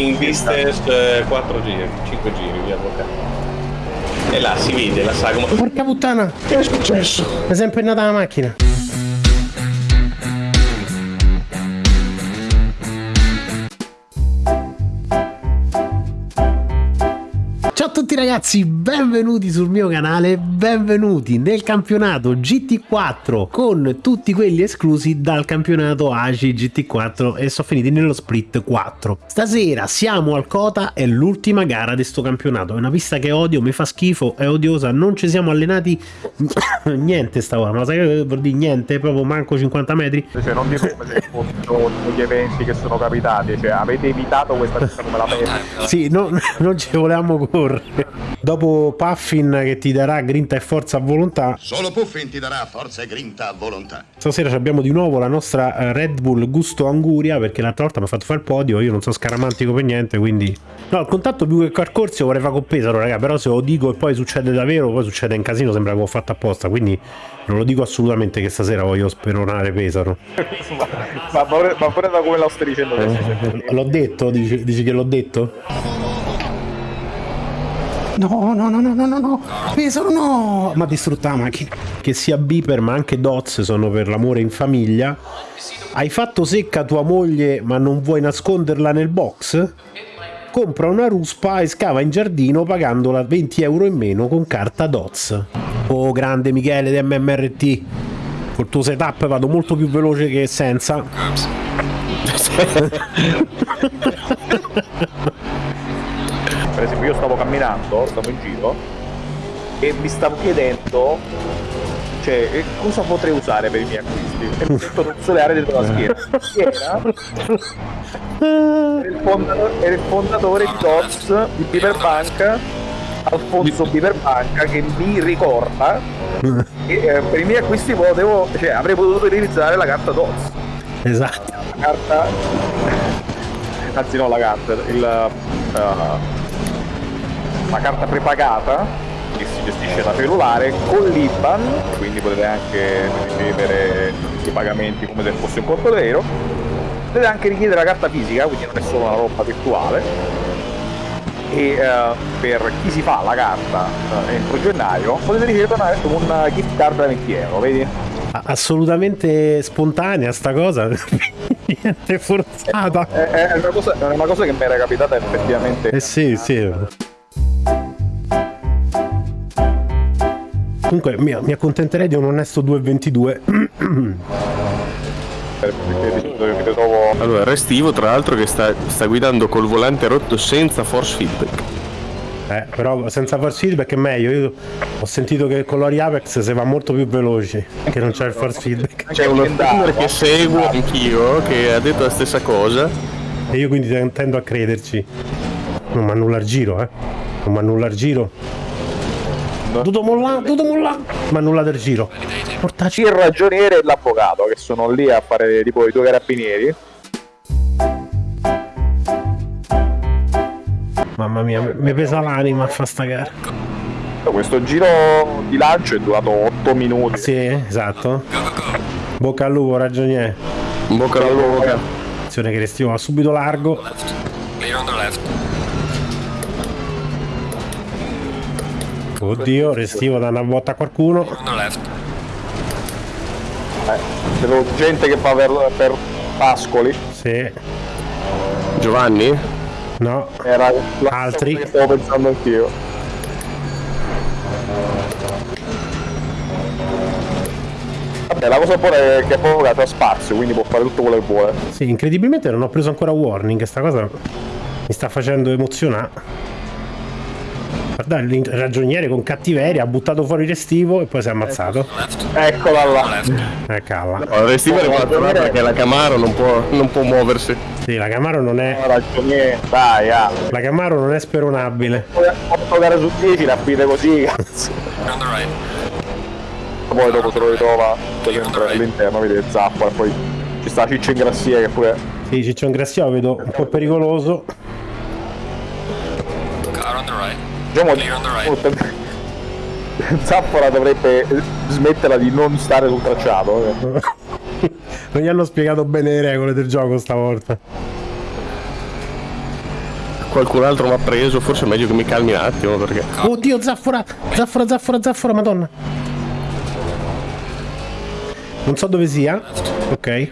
in distance 4 giri, 5 giri, via avvocato. E là si vede la sagoma. Porca puttana! Che è successo? È sempre nata la macchina. Tutti ragazzi, benvenuti sul mio canale, benvenuti nel campionato GT4 con tutti quelli esclusi dal campionato ACI GT4 e sono finiti nello split 4. Stasera siamo al Cota, è l'ultima gara di sto campionato, è una pista che odio, mi fa schifo, è odiosa, non ci siamo allenati niente stavolta, ma sai che vuol dire niente, proprio manco 50 metri? Cioè, non dite come se fossero gli eventi che sono capitati, cioè avete evitato questa pista come la peste. Sì, no, non ci volevamo correre. Dopo Puffin che ti darà grinta e forza a volontà, Solo Puffin ti darà forza e grinta a volontà. stasera abbiamo di nuovo la nostra Red Bull Gusto Anguria perché l'altra volta mi ha fatto fare il podio, io non sono scaramantico per niente, quindi... No, il contatto più che carcorso vorrei fare con Pesaro, raga, però se lo dico e poi succede davvero, poi succede in casino, sembra che l'ho fatto apposta, quindi non lo dico assolutamente che stasera voglio speronare Pesaro. ma, pure, ma pure da come lo stai dicendo adesso. Eh, L'ho detto? Dici, dici che l'ho detto? No, no, no, no, no, no, no, Pesaro no! Ma distrutta la macchina. Che sia Beeper ma anche Dots sono per l'amore in famiglia. Hai fatto secca tua moglie ma non vuoi nasconderla nel box? Compra una ruspa e scava in giardino pagandola 20 euro in meno con carta Dots. Oh, grande Michele di MMRT. Col tuo setup vado molto più veloce che senza. Per esempio io stavo camminando, stavo in giro e mi stavo chiedendo cioè eh, cosa potrei usare per i miei acquisti e mi sento rozzolare dietro la schiena. Chi era? Il, fondatore, era il di Dots di Beaverbank Alfonso Beaverbank che mi ricorda che eh, per i miei acquisti potevo, cioè, avrei potuto utilizzare la carta Dots Esatto. la carta anzi no la carta il, uh, la carta prepagata che si gestisce da cellulare con l'IBAN quindi potete anche ricevere i pagamenti come se fosse un conto vero potete anche richiedere la carta fisica quindi non è solo una roba virtuale e eh, per chi si fa la carta eh, entro gennaio potete ricevere una, una gift card da 20 euro vedi? Assolutamente spontanea sta cosa. Niente forzata. È, è una cosa, è una cosa che mi era capitata effettivamente Eh sì, sì. Comunque mi, mi accontenterei di un onesto 2,22. Allora, Restivo tra l'altro che sta, sta guidando col volante rotto senza force feedback. Eh, però senza force feedback è meglio. Io ho sentito che con l'Ori Apex si va molto più veloci. Che non c'è il force feedback. C'è uno streamer che seguo anch'io che ha detto la stessa cosa. E io quindi ten- tendo a crederci. Non mi annulla il giro, eh. Non mi annulla il giro. Tutto molla, tutto molla. Mi annulla del giro. Portaci. il ragioniere e l'avvocato che sono lì a fare tipo i due carabinieri Mamma mia, mi- pesa l'anima a fa sta gara. questo giro di lancio è durato 8 minuti Sì, esatto. Bocca al lupo, ragioniere. Bocca al lupo. Attenzione che restiamo va subito largo. Oddio, restivo da una botta a qualcuno. Left. eh, vedo gente che va per, per Pascoli Sì. Giovanni? No. era Altri? stavo pensando anch'io vabbè la cosa buona è che Avvocato ha spazio quindi può fare tutto quello che vuole Sì, incredibilmente non ho preso ancora warning. Sta cosa mi sta facendo emozionare. Guarda, il ragioniere con cattiveria ha buttato fuori restivo e poi si è ammazzato. Eccola là Left. Eh, calla. No, Restivo è rimasto là perché la Camaro non può, non può muoversi. Sì, la Camaro non è. ragioniere dai ah La Camaro non è speronabile. 8 gare su 10 la fide così cazzo poi dopo te lo ritrova sempre all'interno vedi zappa e poi ci sta Ciccio in grassia che pure Sì, Ciccio Ingrassio lo vedo un po' pericoloso. Car on the right. Diciamo right. Zappola dovrebbe smetterla di non stare sul tracciato eh. Non gli hanno spiegato bene le regole del gioco stavolta. qualcun altro mi ha preso, forse è meglio che mi calmi un attimo perché... Oddio, zaffora, zaffora, zaffora, zaffora, madonna. Non so dove sia. Ok.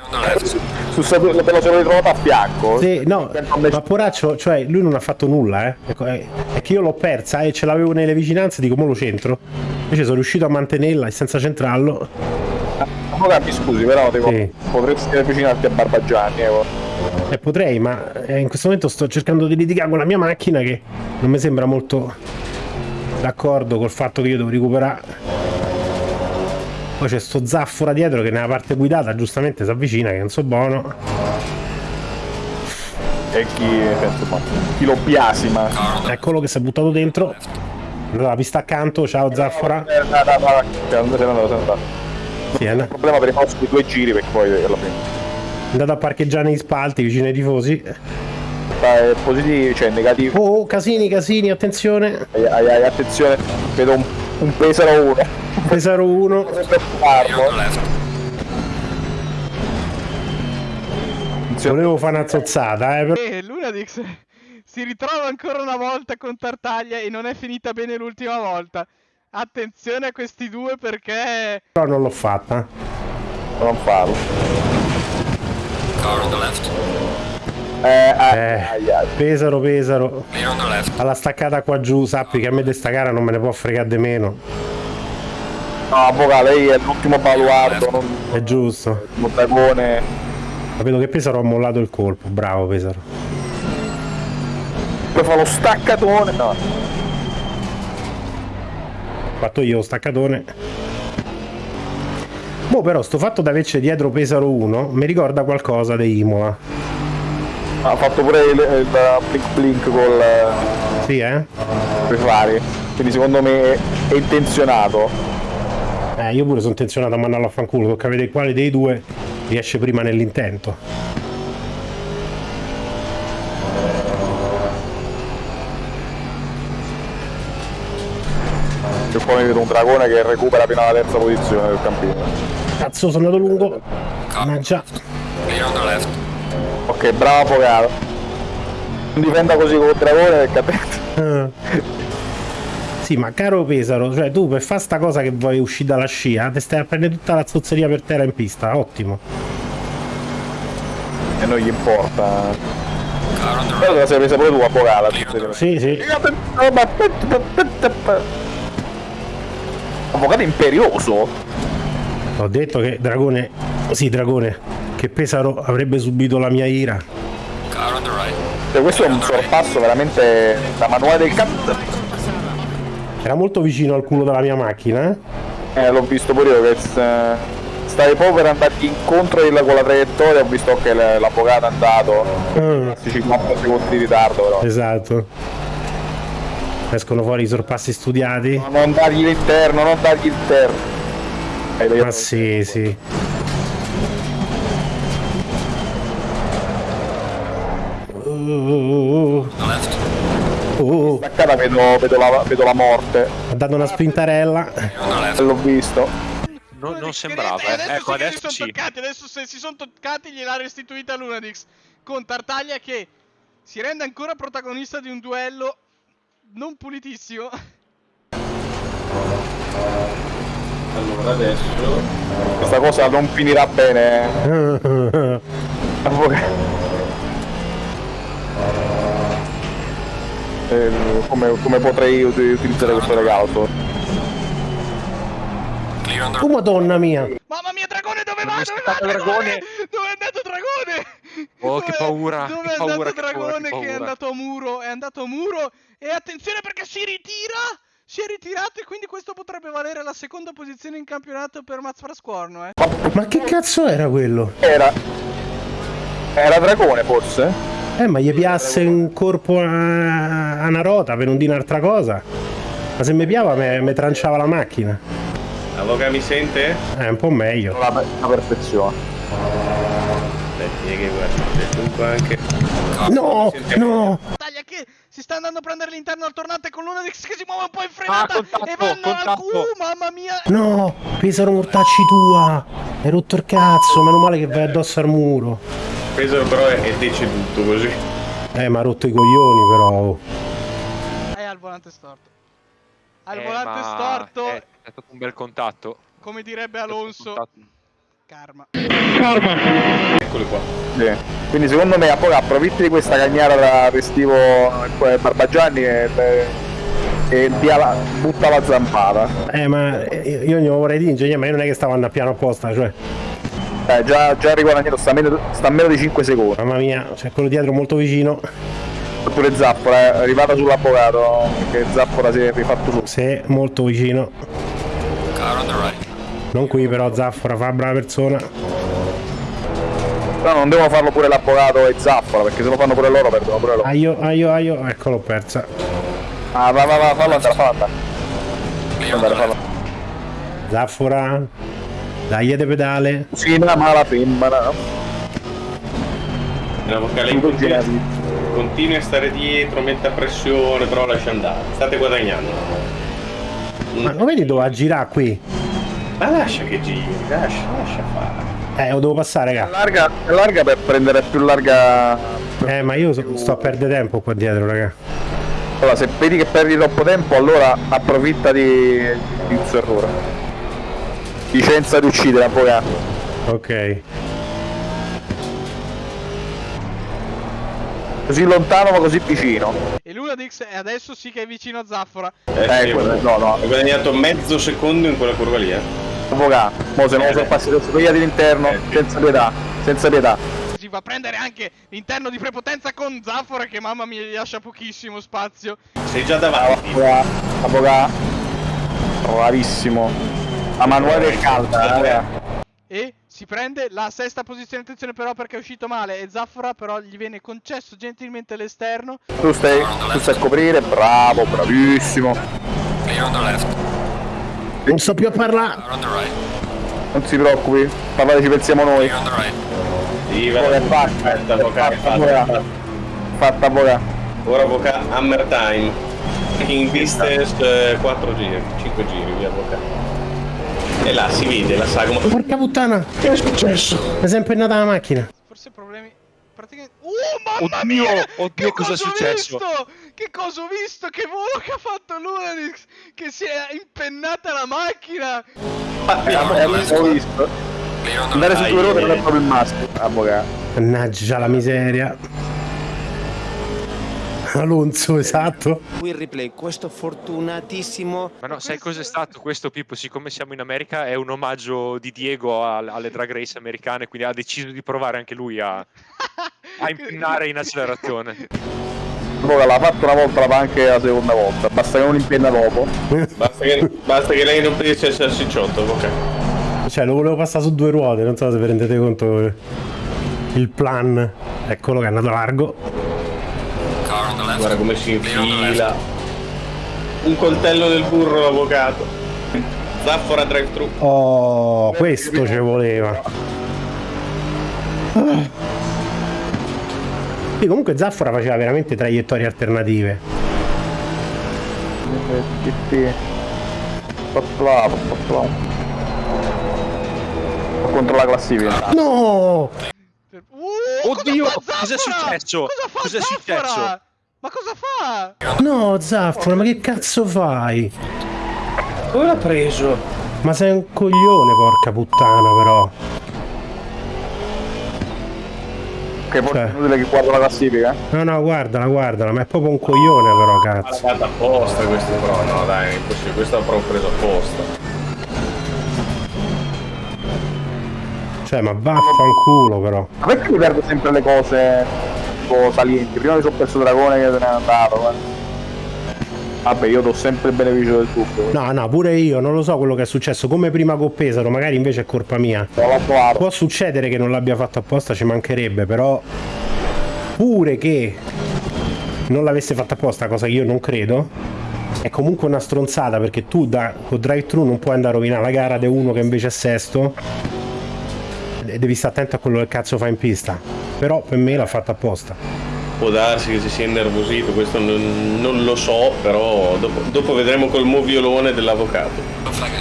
Su te lo sono ritrovato a fianco. Sì, no, ma poraccio, cioè lui non ha fatto nulla, eh. Ecco, è che io l'ho persa e ce l'avevo nelle vicinanze, dico, mo lo centro. Invece sono riuscito a mantenerla e senza centrarlo. Allora, mi scusi, però tipo, Sì. potresti avvicinarti a Barbagianni. Eh. Eh, potrei, ma eh, in questo momento sto cercando di litigare con la mia macchina che non mi sembra molto d'accordo col fatto che io devo recuperare. Poi c'è sto zaffora dietro che nella parte guidata giustamente si avvicina, che non so buono. E chi, insomma, chi lo biasima. Eccolo che si è buttato dentro. La pista accanto, ciao zaffora. Eh, no, no, no, cioè, non se ne andato, se ne è andato. Sì, è Il problema per i prossimi due giri, perché poi alla fine. è andato a parcheggiare negli spalti vicino ai tifosi. Sta positivo, cioè negativo. Oh, oh, casini, casini, attenzione. Ai, ai, ai, attenzione, vedo un, un Pesaro 1. Pesaro 1. Left. Volevo fare una zozzata, eh, però E Lunadix si ritrova ancora una volta con Tartaglia e non è finita bene l'ultima volta. Attenzione a questi due perché non l'ho fatta. Non farlo. Car on the left. Eh, ai, Eh. Pesaro, Pesaro. Alla staccata qua giù, sappi che a me di sta gara non me ne può fregare di meno. No, avvocato, lei è l'ultimo baluardo, non È giusto. Ma vedo che Pesaro ha mollato il colpo. Bravo Pesaro. Poi fa lo staccatone. No. Ho fatto io lo staccatone. Boh, però sto fatto di averci dietro Pesaro 1 mi ricorda qualcosa di Imola. Ha fatto pure il, il blink blink col Sì, eh? fari. Quindi secondo me è, è intenzionato. Eh, io pure sono intenzionato a mandarlo a fanculo. Tocca vedere quale dei due riesce prima nell'intento. E poi vedo un dragone che recupera fino alla terza posizione del campino. Cazzo, sono andato lungo. Ma già. Clear on the left. Ok, bravo avvocato. Non difenda così con il dragone perché attento. Sì, ma caro Pesaro, cioè tu per fare sta cosa che vuoi uscire dalla scia, ti stai a prendere tutta la zozzeria per terra in pista, ottimo. E non gli importa. Però te la sei presa pure tu, avvocato. Sì, sì. Avvocato imperioso. Ho detto che Dragone, sì Dragone, che Pesaro avrebbe subito la mia ira. Cioè, questo è un sorpasso veramente da manuale del cazzo. Era molto vicino al culo della mia macchina, eh? Eh, l'ho visto pure io che s- stai proprio per andarti incontro con la traiettoria, ho visto che l'avvocato è andato. Mm, 50 secondi di ritardo però. esatto. Escono fuori i sorpassi studiati. Non dargli l'interno, non dargli l'interno. Hai Ma sì, sì. Uh. Uh, Staccata vedo, vedo la, vedo la morte. ha dato una spintarella. L'ho visto. Non, non sembrava, eh. Ecco, adesso si sono sì. toccati, adesso se si sono toccati gliel'ha restituita Lunadix con Tartaglia che si rende ancora protagonista di un duello non pulitissimo. Allora adesso Questa cosa non finirà bene. eh. Come, come potrei ut- utilizzare questo regalo? Oh madonna mia! Mamma mia, Dragone, dove va? Dove va? Dragone? Dragone? Dove è andato Dragone? Oh, che Dove- paura, Dove che è paura, andato che paura, Dragone che che è paura. andato a muro? È andato a muro e attenzione perché si ritira! Si è ritirato e quindi questo potrebbe valere la seconda posizione in campionato per Maz Frascorno, eh. Ma che cazzo era quello? Era. Era Dragone forse? Eh, ma gli piasse un corpo a, a una rota per non dire un'altra cosa. Ma se mi piava mi tranciava la macchina. Avvoca mi sente? Eh, un po' meglio. La, la perfezione. Aspetti che guarda, dunque anche. No, no! Taglia che si sta andando a prendere l'interno al tornante con Lunadix che si muove un po' in frenata Ah, contatto, e vanno al contatto. Q, mamma mia! No! Pesaro mortacci tua! Hai rotto il cazzo, meno male che vai addosso al muro. Peso però è, deceduto così. Eh, ma ha rotto i coglioni però. È al volante storto. Al Eh, volante ma storto, È, è stato un bel contatto. come direbbe Alonso, Contatto. karma. Eccoli qua. Sì. Quindi secondo me approfitti di questa cagnara da festivo eh, Barbagianni e, e dia la- butta la zampata. Eh, ma eh, io glielo vorrei dire, ingegnere, ma io non è che stavo andando a piano apposta, cioè, Eh, già, già riguadagnato, sta a, meno, sta meno di 5 secondi. mamma mia, c'è quello dietro molto vicino. Oppure Zappora, è arrivata sull'avvocato, che Zappora si è rifatto su. Sì, molto vicino. Car on the right. Non qui però, Zaffora, fa brava persona. Però non devono farlo pure l'avvocato e Zappora, perché se lo fanno pure loro perdono pure loro. Aio, aio, aio, ecco l'ho persa. Ah, va, va, va, fallo andare, fallo andare. Zaffora, dai de pedale. Fina ma la femmina. La vocale continui, a stare dietro, metta pressione, però lascia andare. State guadagnando. Ma lo vedi dove a girare qui? Ma lascia che giri, lascia, lascia fare. Eh, lo devo passare, raga. Larga, larga per prendere più larga. Eh, ma io so- sto a perdere tempo qua dietro, raga. Allora, se vedi che perdi troppo tempo, allora approfitta di, di errore. Licenza di uccidere, avvocato. Ok. Così lontano ma così vicino. E Lunadix è adesso sì che è vicino a Zaffora. Eh, Eh, sì, quello- no, no. Hai guadagnato mezzo secondo in quella curva lì, eh. Avvocato. Mo se non lo sorpassi adesso togliati l'interno, Eh, sì. senza pietà. Senza pietà. Si va a prendere anche l'interno di prepotenza con Zaffora che mamma mia gli lascia pochissimo spazio. Sei già davanti. Avvocato. Avvocato. Bravissimo. A manuale del calda, eh, raga. E si prende la sesta posizione, attenzione però perché è uscito male e Zaffora però gli viene concesso gentilmente l'esterno. Tu stai, tu stai a coprire, bravo, bravissimo. Clear on the left. Non so più a parlare. Right. Non si preoccupi, parlare ci pensiamo noi. Clear on the right. Sì, Ora è va. fatta, è avvocato, fatta, fatta, avvocato. Ora avvocato, hammer time. In distance 4 giri, 5 giri, via avvocato. E là si vede la sagoma. Porca puttana. Che è successo? Mi è impennata la macchina. Forse problemi praticamente Oh mamma Oddio, mia! oddio, Che cosa è ho successo? Visto? Che cosa ho visto? Che volo che ha fatto Lunadix! Che si è impennata la macchina! Eh, Abbiamo visto. Clear on the Andare su due ruote non è proprio il. Avvocato. Mannaggia la miseria. Alonso, esatto. Qui il replay, questo fortunatissimo Ma no, sai cos'è stato questo Pippo? Siccome siamo in America è un omaggio di Diego al- alle drag race americane, quindi ha deciso di provare anche lui a, a impennare in accelerazione. Avvocato l'ha fatto una volta, la fa anche la seconda volta. Basta che non impenna dopo. Basta che, basta che lei non pensi al salsicciotto, avvocato. Cioè, lo volevo passare su due ruote, non so se vi rendete conto eh, il plan. Eccolo che è andato largo. Car on the left. Guarda come si infila. Un coltello del burro, avvocato. Zaffora drive-thru. Oh, questo ci voleva. Sì, comunque Zaffora faceva veramente traiettorie alternative. Contro la classifica. No! Uh, Oddio, cos'è Zaffora? successo? Cosa Cos'è Zaffora? successo? Ma cosa fa? No, Zaffora, ma che cazzo fai? Dove l'ha preso? Ma sei un coglione, porca puttana, però. Che forse Cioè. è inutile che guardo la classifica. No, no, guardala, guardala, ma è proprio un coglione, però, Ma l'ha cazzo. fatta apposta questo però, no dai, è impossibile, questo l'ha proprio preso apposta. Cioè, ma vaffanculo, però. Ma perché mi perdo sempre le cose tipo salienti? Prima mi sono perso il dragone che se n'è andato. guarda. Vabbè, io do sempre il beneficio del dubbio. No, no, pure io, non lo so quello che è successo. Come prima con Pesaro, magari invece è colpa mia. Può succedere che non l'abbia fatto apposta, ci mancherebbe, però pure che non l'avesse fatta apposta, cosa che io non credo, è comunque una stronzata perché tu da con drive thru non puoi andare a rovinare la gara di uno che invece è sesto e devi stare attento a quello che cazzo fa in pista. Però per me l'ha fatta apposta. Può darsi che si sia innervosito, questo non, non lo so, però dopo, dopo vedremo col moviolone dell'avvocato.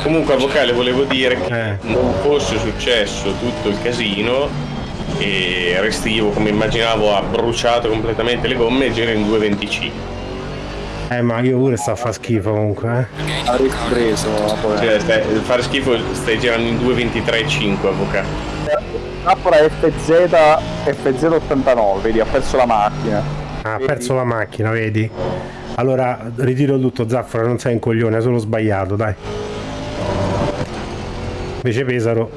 Comunque, avvocale, volevo dire che Eh. non fosse successo tutto il casino, e restivo come immaginavo ha bruciato completamente le gomme e gira in 2.25 Eh, ma io pure sto a far schifo comunque, eh. Avresti preso poi. cioè, stai, fare schifo stai girando in 2.23.5 avvocato Trappola FZ FZ89, vedi, ha perso la macchina. Ah, ha perso la macchina, vedi? Allora, ritiro tutto, Zaffara, non sei un coglione, hai solo sbagliato, dai. Invece Pesaro.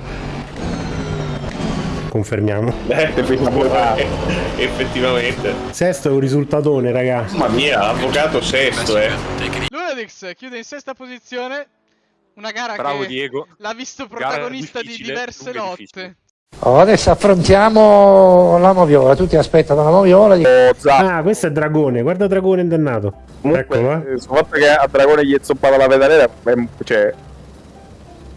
Confermiamo. eh, effettivamente Sesto è un risultatone, raga. mamma mia avvocato sesto eh Lunadix chiude in sesta posizione. Una gara Bravo che Diego. l'ha visto protagonista di diverse e lotte. difficile. Oh, adesso affrontiamo la moviola, tutti aspettano la moviola. di- Oh. Ah, questo è Dragone, guarda Dragone indannato. Comunque, Eccolo, eh. sul fatto che a Dragone gli è zoppata la pedalera, cioè...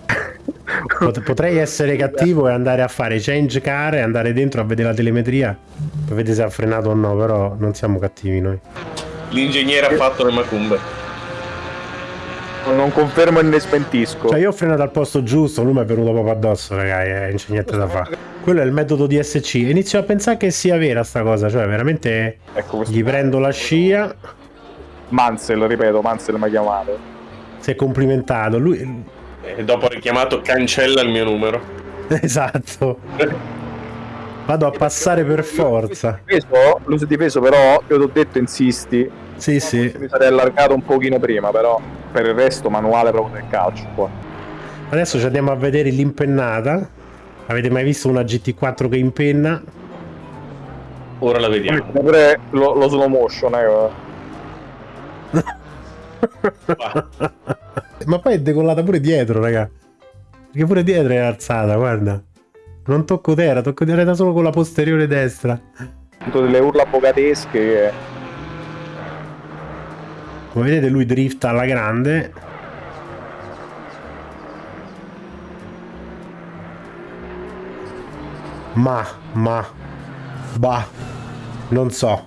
Pot- Potrei essere cattivo e andare a fare change car e andare dentro a vedere la telemetria per vedere se ha frenato o no, però non siamo cattivi noi. l'ingegnere ha fatto le macumbe Non confermo né smentisco. Cioè io ho frenato al posto giusto, lui mi è venuto proprio addosso, ragazzi, eh, non c'è niente da fare. Quello è il metodo DSC. Inizio a pensare che sia vera sta cosa, cioè veramente Ecco gli prendo la scia, Mansell, ripeto, Mansell mi ha chiamato. si è complimentato, lui... e dopo ha richiamato cancella il mio numero Esatto. Vado a passare per forza. Lui si è difeso, però io ti ho detto insisti. Sì, sì. Mi sarei allargato un pochino prima, però per il resto manuale proprio del calcio qua. Adesso ci andiamo a vedere l'impennata. Avete mai visto una GT4 che impenna? ora la vediamo Pure lo, lo slow motion, eh. Ma poi è decollata pure dietro, raga. Perché pure dietro è alzata, guarda. Non tocco terra, tocco terra solo con la posteriore destra. Tutte delle urla bogatesche che... Come vedete lui drifta alla grande. Ma, ma, bah, non so.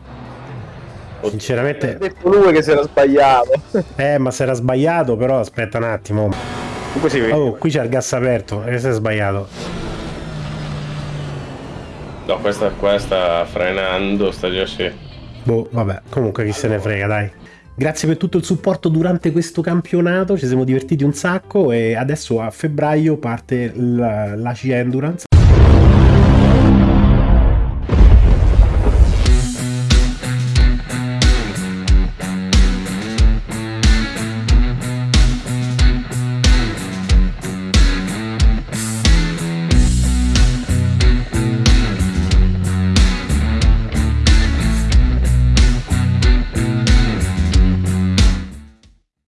Ha Sinceramente, detto lui che si era sbagliato. eh, ma si era sbagliato, però aspetta un attimo. Comunque si vede. Oh, qui c'è il gas aperto, e si è sbagliato. no questa qua sta frenando sta già sì Boh, vabbè, comunque chi se ne frega, dai. Grazie per tutto il supporto durante questo campionato, ci siamo divertiti un sacco e adesso a febbraio parte la, la C Endurance.